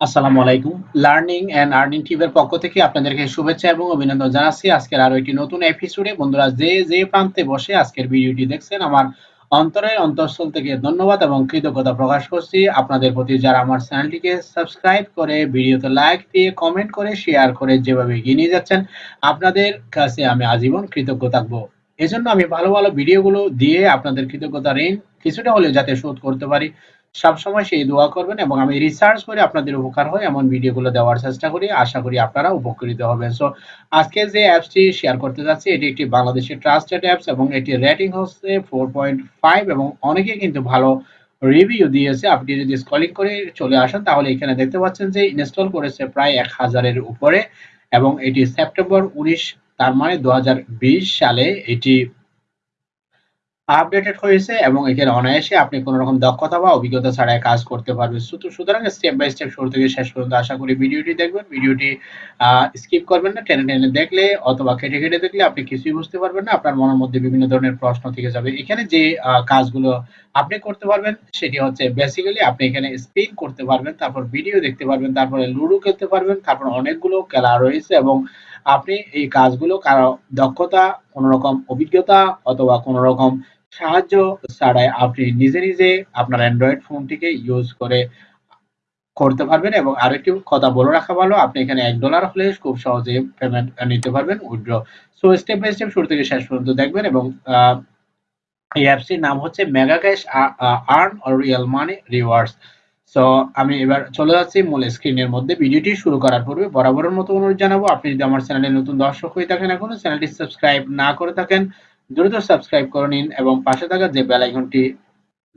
আসসালামু আলাইকুম। Learning and earning টিভের পক্ষ থেকে আপনাদেরকে শুভেচ্ছা এবং অভিনন্দন জানাচ্ছি। আজকের আরও একটি নতুন এপিসোডে বন্ধুরা যে যে প্রান্তে বসে আজকের ভিডিওটি দেখছেন, আমার অন্তরের অন্তঃস্থল থেকে ধন্যবাদ এবং কৃতজ্ঞতা প্রকাশ করছি। আপনাদের প্রতি যারা আমার চ্যানেলটিকে সাবস্ক্রাইব করে, ভিডিওতে লাইক দিয়ে কমেন্ট করে শেয়ার করে যেভাবে এগিয়ে নিয়ে যাচ্ছেন, আপনাদের কাছে আমি আজীবন কৃতজ্ঞ থাকব। এজন্য আমি ভালো ভালো ভিডিওগুলো দিয়ে আপনাদের কৃতজ্ঞতা ঋণ কিছুটা হলেও যাতে শোধ করতে পারি। সবসময় সেই দোয়া করবেন এবং আমি রিসার্চ করে আপনাদের উপকার হয় এমন ভিডিওগুলো দেওয়ার চেষ্টা করি। আশা করি আপনারা উপকৃত হবেন। সো আজকে যে অ্যাপসটি শেয়ার করতে যাচ্ছি, এটি একটি বাংলাদেশের ট্রাস্টেড অ্যাপস এবং এটি রেটিং হচ্ছে ফোর পয়েন্ট ফাইভ এবং অনেকে কিন্তু ভালো রিভিউ দিয়েছে। আপনি যদি স্কলিং করে চলে আসেন, তাহলে এখানে দেখতে পাচ্ছেন যে ইনস্টল করেছে প্রায় এক হাজারের উপরে এবং এটি সেপ্টেম্বর উনিশ, তার মানে দু হাজার বিশ সালে এটি আপডেটেড হয়েছে এবং এখানে অনায়াসে আপনি কোনো রকম দক্ষতা বা অভিজ্ঞতা ছাড়াই কাজ করতে পারবেন। সুতরাং স্টেপ বাই স্টেপ শুরু থেকে শেষ পর্যন্ত আশা করি ভিডিওটি দেখবেন। ভিডিওটি স্কিপ করবেন না। টেনে টেনে দেখলে অথবা কেটে কেটে দেখলে আপনি কিছুই বুঝতে পারবেন না। আপনার মনের মধ্যে বিভিন্ন ধরনের প্রশ্ন থেকে যাবে। এখানে যে কাজগুলো আপনি করতে পারবেন সেটি হচ্ছে বেসিক্যালি আপনি এখানে স্পিন করতে পারবেন, তারপর ভিডিও দেখতে পারবেন, তারপরে লুডো খেলতে পারবেন, তারপর অনেকগুলো খেলা রয়েছে এবং আপনি এই কাজগুলো কারও দক্ষতা কোনো রকম অভিজ্ঞতা অথবা কোনো রকম সাহায্য ছাড়াই আপনি নিজে নিজে আপনার অ্যান্ড্রয়েড ফোনটিকে ইউজ করে করতে পারবেন এবং আরেকটি কথা বলে রাখা ভালো, আপনি এখানে এক ডলার হলে খুব সহজে পেমেন্ট নিতে পারবেন। Withdraw so step by step শুরু থেকে শেষ পর্যন্ত দেখবেন এবং এই অ্যাপসটির নাম হচ্ছে mega cash earn or real money rewards so আমি এবার চলে যাচ্ছি মূল স্ক্রিনের মধ্যে। ভিডিওটি শুরু করার পূর্বে বরাবরের মতো অনুরোধ জানাব, আপনি যদি আমার চ্যানেলে নতুন দর্শক হয়ে থাকেন এখনও, চ্যানেলটি সাবস্ক্রাইব না করে থাকেন দ্রুত সাবস্ক্রাইব করে নিন এবং পাশে থাকা যে বেল আইকনটি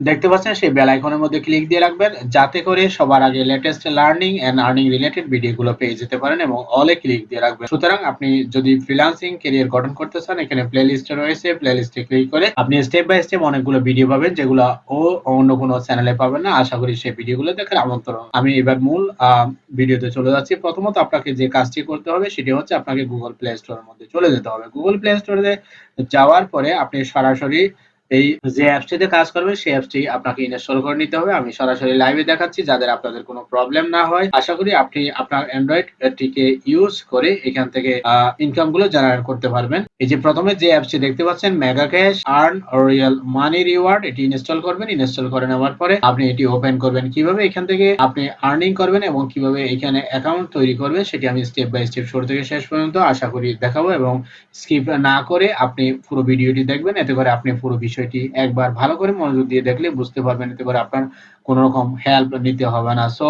দেখতে পাচ্ছেন সেই বেল আইকনের মধ্যে ক্লিক দিয়ে রাখবেন। যাতে করে সবার আগে latest learning and earning related ভিডিওগুলো পেয়ে যেতে পারেন এবং অলে ক্লিক দিয়ে রাখবেন। সুতরাং আপনি যদি ফ্রিল্যান্সিং ক্যারিয়ার গঠন করতে চান, এখানে প্লে লিস্ট রয়েছে। প্লে লিস্টে ক্লিক করে আপনি স্টেপ বাই স্টেপ অনেকগুলো ভিডিও পাবেন, যেগুলো ও অন্য কোনো চ্যানেলে পাবেন না। আশা করি সেই ভিডিওগুলো দেখার আমন্ত্রণ। আমি এবার মূল ভিডিওতে চলে যাচ্ছি। প্রথমত আপনাকে যে কাজটি করতে হবে, সেটি হচ্ছে আপনাকে গুগল প্লে স্টোরের মধ্যে চলে যেতে হবে। গুগল প্লে স্টোরে যাওয়ার পরে আপনি সরাসরি এই যে অ্যাপসটিতে কাজ করবে, সেই অ্যাপসটি আপনাকে ইনস্টল করে নিতে হবে। আমি সরাসরি লাইভে দেখাচ্ছি, যাদের আপনাদের কোনো প্রবলেম না হয়। আশা করি আপনি আপনার অ্যান্ড্রয়েড টিকে ইউজ করে এখান থেকে ইনকামগুলো জেনারেট করতে পারবেন। এই যে প্রথমে যে অ্যাপসটি দেখতে পাচ্ছেন mega cash earn real money reward এটি ইনস্টল করবেন। ইনস্টল করে নেওয়ার পরে আপনি এটি ওপেন করবেন। কীভাবে এখান থেকে আপনি আর্নিং করবেন এবং কীভাবে এখানে অ্যাকাউন্ট তৈরি করবেন, সেটি আমি স্টেপ বাই স্টেপ শুরু থেকে শেষ পর্যন্ত আশা করি দেখাবো এবং স্কিপ না করে আপনি পুরো ভিডিওটি দেখবেন। এতে করে আপনি পুরো বিষয়টি একবার ভালো করে মনোযোগ দিয়ে দেখলে বুঝতে পারবেন, এতে করে আপনার কোন রকম হেল্প নিতে হবে না। সো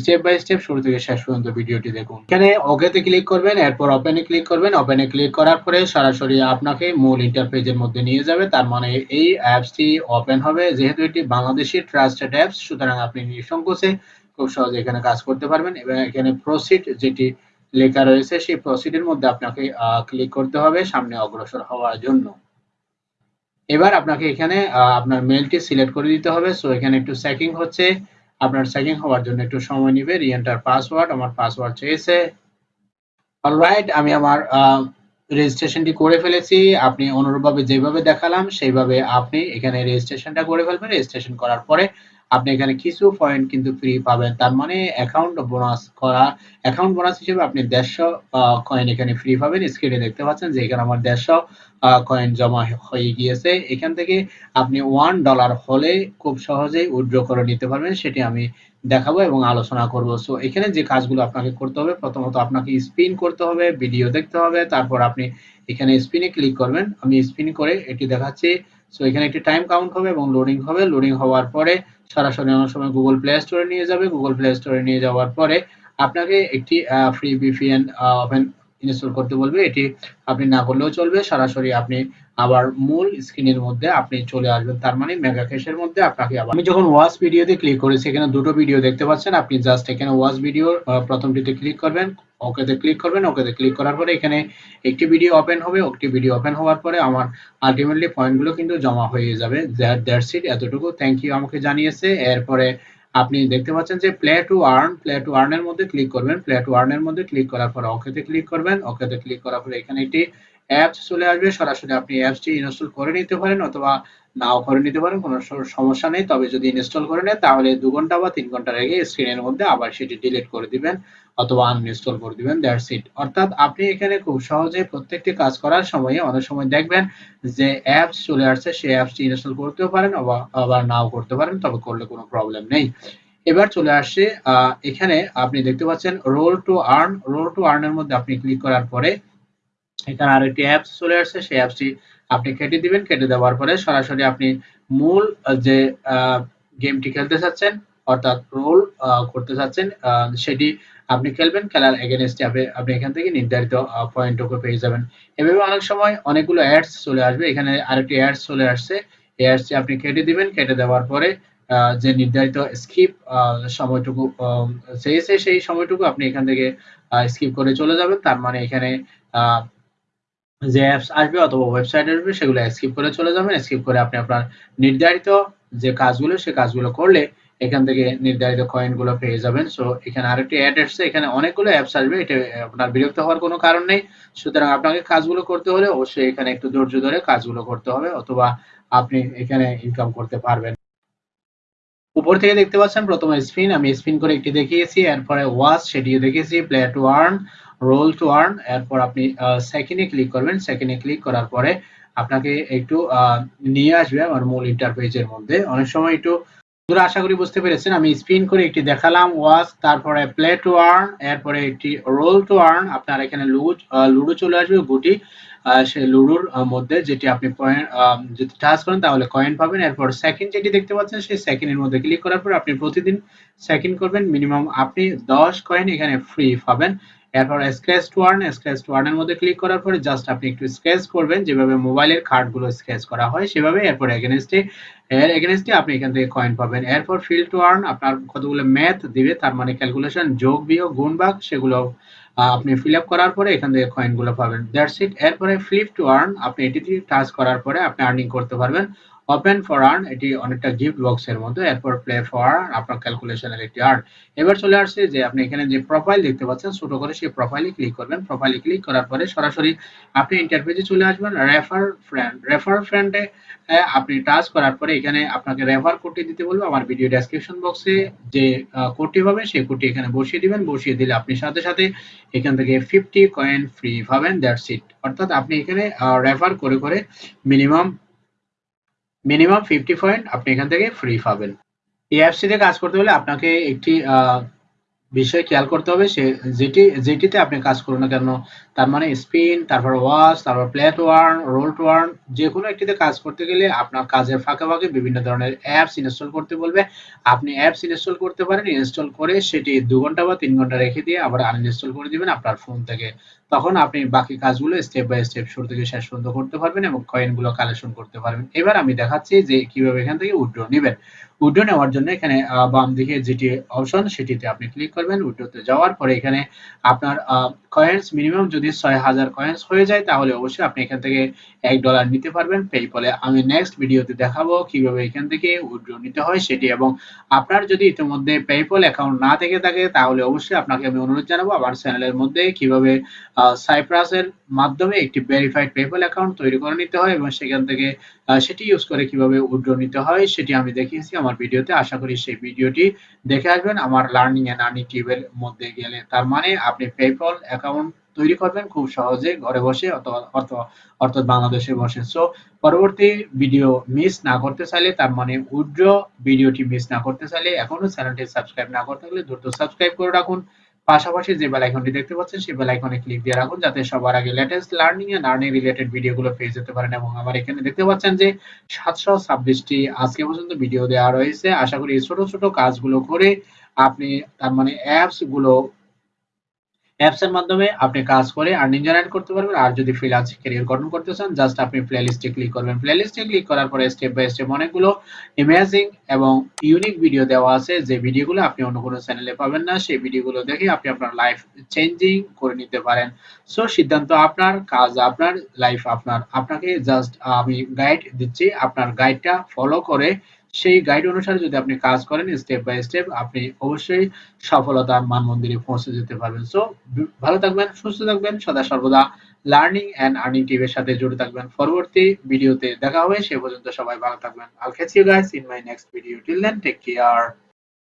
স্টেপ বাই স্টেপ শুরু থেকে শেষ পর্যন্ত ভিডিওটি দেখুন। এখানে ওকেতে ক্লিক করবেন, এরপর ওপেনে ক্লিক করবেন। ওপেনে ক্লিক করার পরে সরাসরি আপনাকে মূল ইন্টারফেসের মধ্যে নিয়ে যাবে। তার মানে এই অ্যাপসটি ওপেন হবে। যেহেতু এটি বাংলাদেশি ট্রাস্টেড অ্যাপস সুতরাং আপনি নিঃসংকোচে খুব সহজে এখানে কাজ করতে পারবেন। এবং এখানে প্রসিড যেটি লেখা রয়েছে, সেই প্রসিডের মধ্যে আপনাকে ক্লিক করতে হবে সামনে অগ্রসর হওয়ার জন্য। এবার আপনাকে এখানে আপনার মেলটি সিলেক্ট করে দিতে হবে। সো এখানে একটু চেকিং হচ্ছে। আপনার চেকিং হওয়ার জন্য একটু সময় নেবে। রিএন্টার পাসওয়ার্ড আমার পাসওয়ার্ড চেয়েছে অলরাইট আমি আমার রেজিস্ট্রেশনটি করে ফেলেছি। আপনি অনুরূপভাবে যেভাবে দেখালাম, সেইভাবে আপনি এখানে রেজিস্ট্রেশনটা করে ফেলবেন। রেজিস্ট্রেশন করার পরে আপনি এখানে কিছু পয়েন্ট কিন্তু ফ্রি পাবেন। তার মানে অ্যাকাউন্ট বোনাস করা অ্যাকাউন্ট বোনাস হিসেবে আপনি দেড়শো কয়েন এখানে ফ্রি পাবেন। স্ক্রিনে দেখতে পাচ্ছেন যে এখানে আমার দেড়শো কয়েন জমা হয়ে গিয়েছে। এখান থেকে আপনি ওয়ান ডলার হলে খুব সহজেই উইথড্র করে নিতে পারবেন, সেটি আমি দেখাবো এবং আলোচনা করব। সো এখানে যে কাজগুলো আপনাকে করতে হবে, প্রথমত আপনাকে স্পিন করতে হবে ভিডিও দেখতে হবে, তারপর আপনি এখানে স্পিনে ক্লিক করবেন। আমি স্পিন করে এটি দেখাচ্ছি। সো এখানে একটি টাইম কাউন্ট হবে এবং লোডিং হবে। লোডিং হওয়ার পরে সরাসরি অনেক সময় গুগল প্লে স্টোরে নিয়ে যাবে। গুগল প্লে স্টোরে নিয়ে যাওয়ার পরে আপনাকে একটি ফ্রি ভিপিএন ওপেন ইনস্টল করতে বলবে। এটি আপনি না করলেও চলবে। সরাসরি আপনি আবার মূল স্ক্রিনের মধ্যে আপনি চলে আসবেন। তার মানে মেগা ক্যাশের মধ্যে আপনাকে আবার আমি যখন ওয়াচ ভিডিওতে ক্লিক করেছি এখানে দুটো ভিডিও দেখতে পাচ্ছেন। আপনি জাস্ট এখানে ওয়াচ ভিডিও প্রথমটিতে ক্লিক করবেন। ওকেতে ক্লিক করবেন, ওকেতে ক্লিক করার পরে এখানে একটি ভিডিও ওপেন হবে। একটি ভিডিও ওপেন হওয়ার পরে আমার আলটিমেটলি পয়েন্টগুলো কিন্তু জমা হয়ে যাবে। দ্যাটস ইট এতটুকু। থ্যাংক ইউ আমাকে জানিয়েছে। এরপরে আপনি দেখতে পাচ্ছেন যে play to earn play to earn এর মধ্যে ক্লিক করবেন। প্লে টু আর্ন এর মধ্যে ক্লিক করার পর ওকেতে ক্লিক করবেন। ওকেতে ক্লিক করার পরে এখানে একটি অ্যাপস চলে আসবে। সরাসরি আপনি অ্যাপসটি ইনস্টল করে নিতে পারেন অথবা নাও করে নিতে পারেন, কোনো সমস্যা নেই। তবে যদি ইনস্টল করে নেয় তাহলে দু ঘণ্টা বা তিন ঘণ্টা রেখে স্ক্রিনের মধ্যে আবার সেটি ডিলিট করে দিবেন অথবা আনইনস্টল করে দিবেন। দ্যাটস ইট অর্থাৎ আপনি এখানে খুব সহজে প্রত্যেকটি কাজ করার সময় অনেক সময় দেখবেন যে অ্যাপস চলে আসছে, সেই অ্যাপসটি ইনস্টল করতেও পারেন আবার নাও করতে পারেন, তবে করলে কোনো প্রবলেম নেই। এবার চলে আসছে এখানে আপনি দেখতে পাচ্ছেন roll to earn roll to আর্নের মধ্যে আপনি ক্লিক করার পরে এখানে আরেকটি অ্যাপস চলে আসছে, সেই অ্যাপসটি আপনি কেটে দিবেন, কেটে দেওয়ার পরে সরাসরি আপনি মূল যে গেমটি খেলতে চাচ্ছেন, অর্থাৎ রোল করতে চাচ্ছেন সেটি আপনি খেলবেন, খেলার এগেনস্টে আপনি এখান থেকে নির্ধারিত পয়েন্ট পয়েন্টটুকু পেয়ে যাবেন। এভাবে অনেক সময় অনেকগুলো অ্যাডস চলে আসবে, এখানে আরেকটি অ্যাডস চলে আসছে, এই অ্যাডসটি আপনি কেটে দিবেন, কেটে দেওয়ার পরে যে নির্ধারিত স্কিপ সময়টুকু চেয়েছে সেই সময়টুকু আপনি এখান থেকে স্কিপ করে চলে যাবেন, তার মানে এখানে যে অ্যাপস আসবে অথবা ওয়েবসাইট আসবে, সেগুলো স্কিপ করে চলে যাবেন। স্কিপ করে আপনি আপনার নির্ধারিত যে কাজগুলো, সে কাজগুলো করলে এখান থেকে নির্ধারিত কয়েনগুলো পেয়ে যাবেন। সো এখানে আরেকটি অ্যাড আসছে। এখানে অনেকগুলো অ্যাপস আসবে। এটা আপনার বিরক্ত হওয়ার কোনো কারণ নেই। সুতরাং আপনাকে কাজগুলো করতে হলে অবশ্যই এখানে একটু ধৈর্য ধরে কাজগুলো করতে হবে অথবা আপনি এখানে ইনকাম করতে পারবেন। উপর থেকে দেখতে পাচ্ছেন প্রথমে স্পিন আমি স্পিন করে একটি দেখিয়েছি। এরপরে ওয়াচ সেটিও দেখিয়েছি। Play to earn roll to earn এরপর আপনি সেকেন্ডে ক্লিক করবেন। সেকেন্ডে ক্লিক করার পরে আপনাকে একটু নিয়ে আসবে আমার মূল ইন্টারপেজের মধ্যে। অনেক সময় একটু আশা করি বুঝতে পেরেছেন। আমি স্পিন করে একটি দেখালাম ওয়াচ তারপরে প্লে টু আর্ন এরপরে একটি রোল টু আর্ন আপনার এখানে লুডো লুডো চলে আসবে, গুটি সেই লুডোর মধ্যে যেটি আপনি পয়েন্ট যদি টাচ করেন তাহলে কয়েন পাবেন। এরপর সেকেন্ড যেটি দেখতে পাচ্ছেন, সেই সেকেন্ডের মধ্যে ক্লিক করার পর আপনি প্রতিদিন সেকেন্ড করবেন। মিনিমাম আপনি দশ কয়েন এখানে ফ্রি পাবেন। এরপর scratch to earn scratch to আর্নের মধ্যে ক্লিক করার পরে জাস্ট আপনি একটু স্ক্র্যাচ করবেন, যেভাবে মোবাইলের কার্ডগুলো স্ক্র্যাচ করা হয়, সেভাবে এরপর এগেনস্টে এর এগেনস্টে আপনি এখান থেকে কয়েন পাবেন। এরপর ফিল টু আর্ন আপনার কতগুলো ম্যাথ দিবে, তার মানে ক্যালকুলেশন যোগ, বিয়োগ, গুণ, ভাগ, সেগুলো আপনি ফিল আপ করার পরে এখান থেকে কয়েনগুলো পাবেন। দ্যাটস ইট এরপরে ফ্লিপ টু আর্ন আপনি এটি টাচ করার পরে আপনি আর্নিং করতে পারবেন। ওপেন ফর আর্ন এটি অনেকটা গিফট বক্সের মতো এরপর প্লে ফর আর্ন আপনার ক্যালকুলেশনের একটি আর্ন এবার চলে আসছে যে আপনি এখানে যে প্রোফাইল দেখতে পাচ্ছেন, ছোট করে সেই প্রোফাইলে ক্লিক করবেন। প্রোফাইলে ক্লিক করার পরে সরাসরি আপনি ইন্টারপেজে চলে আসবেন রেফার ফ্রেন্ড রেফার ফ্রেন্ডে আপনি টাচ করার পরে এখানে আপনাকে রেফার কোডটি দিতে বলব আমার ভিডিও ডেসক্রিপশন বক্সে যে কোডটি পাবেন, সেই কোডটি এখানে বসিয়ে দিবেন। বসিয়ে দিলে আপনি সাথে সাথে এখান থেকে ফিফটি কয়েন ফ্রি পাবেন দ্যাটস ইট অর্থাৎ আপনি এখানে রেফার করে করে মিনিমাম মিনিমাম ফিফটি পয়েন্ট আপনি এখান থেকে ফ্রি পাবেন। এই অ্যাপসটিতে কাজ করতে হলে আপনাকে একটি বিষয় খেয়াল করতে হবে, সে যেটি, যেটিতে আপনি কাজ করুন না কেন, তার মানে স্পিন তারপর ওয়াশ তারপর প্লেট ওয়ার্ন রোল ওয়ার্ন যে কোনো একটিতে কাজ করতে গেলে আপনার কাজের ফাঁকে ফাঁকে বিভিন্ন ধরনের অ্যাপস ইনস্টল করতে বলবে। আপনি অ্যাপস ইনস্টল করতে পারেন ইনস্টল করে সেটি দু ঘণ্টা বা তিন ঘণ্টা রেখে দিয়ে আবার আনইনস্টল করে দিবেন আপনার ফোন থেকে। তখন আপনি বাকি কাজগুলো স্টেপ বাই স্টেপ শুরু থেকে শেষ পর্যন্ত করতে পারবেন এবং কয়েনগুলো কালেকশন করতে পারবেন। এবার আমি দেখাচ্ছি যে কীভাবে এখান থেকে উইড্রো নেবেন। উইড্রো নেওয়ার জন্য এখানে বাম দিকে যেটি অপশন সেটিতে আপনি ক্লিক করবেন। উইড্রোতে যাওয়ার পরে এখানে আপনার কয়েন্স মিনিমাম যদি ছয় হাজার কয়েন্স হয়ে যায়, তাহলে অবশ্যই আপনি এখান থেকে এক ডলার নিতে পারবেন। পেপলে আমি নেক্সট ভিডিওতে দেখাবো কীভাবে এখান থেকে উইড্রো নিতে হয় সেটি এবং আপনার যদি ইতিমধ্যে পেপল অ্যাকাউন্ট না থেকে থাকে, তাহলে অবশ্যই আপনাকে আমি অনুরোধ জানাব আমার চ্যানেলের মধ্যে কীভাবে সাইপ্রাসের মাধ্যমে একটি ভেরিফাইড পেপল অ্যাকাউন্ট তৈরি করে নিতে হয় এবং সেখান থেকে সেটি ইউজ করে কীভাবে উইড্রো নিতে হয় সেটি আমি দেখিয়েছি আমার ভিডিওতে আশা করি সেই ভিডিওটি দেখে আসবেন। আমার লার্নিং এন্ড আর্নিং টিউবের মধ্যে গেলে তার মানে আপনি পেপল অ্যাকাউন্ট তৈরি করবেন খুব সহজে ঘরে বসে অর্থাৎ বাংলাদেশে বসে। সো পরবর্তী ভিডিও মিস না করতে চাইলে, তার মানে উইড্রো ভিডিওটি মিস না করতে চাইলে, এখনও চ্যানেলটি সাবস্ক্রাইব না করতে হলে দ্রুত সাবস্ক্রাইব করে রাখুন। পাশাপাশি যে বেল আইকনটি দেখতে পাচ্ছেন, সেই বেল আইকনে ক্লিক দিয়ে রাখুন, যাতে সবার আগে latest learning and earning related ভিডিওগুলো পেয়ে যেতে পারেন। এবং আমার এখানে দেখতে পাচ্ছেন যে সাতশো ছাব্বিশটি আজকে পর্যন্ত ভিডিও দেওয়া রয়েছে। আশা করি ছোট ছোট কাজগুলো করে আপনি, তার মানে অ্যাপসগুলো অ্যাপস এর মাধ্যমে আপনি কাজ করে আর্নিং জেনারেট করতে পারবেন। আর যদি ফ্রিল্যান্সিং ক্যারিয়ার গঠন করতে চান জাস্ট আপনি প্লেলিস্টে ক্লিক করবেন। প্লেলিস্টে ক্লিক করার পরে স্টেপ বাই স্টেপ অনেকগুলো ইমেজিং এবং ইউনিক ভিডিও দেওয়া আছে। যে ভিডিওগুলো আপনি অন্য কোনো চ্যানেলে পাবেন না, সেই ভিডিওগুলো দেখে আপনি আপনার লাইফ চেঞ্জিং করে নিতে পারেন। সো সিদ্ধান্ত আপনার, কাজ আপনার লাইফ আপনার। আপনাকে জাস্ট আমি গাইড দিচ্ছি। আপনার গাইডটা ফলো করে সেই গাইড অনুসারে যদি আপনি কাজ করেন স্টেপ বাই স্টেপ আপনি অবশ্যই সফলতা মান মন্দিরে পৌঁছে যেতে পারবেন। সো ভালো থাকবেন, সুস্থ থাকবেন, সদা সর্বদা লার্নিং অ্যান্ড আর্নিং টিভির সাথে জুড়ে থাকবেন। পরবর্তী ভিডিওতে দেখা হবে, সে পর্যন্ত সবাই ভালো থাকবেন। I'll catch you guys in my next video till then take care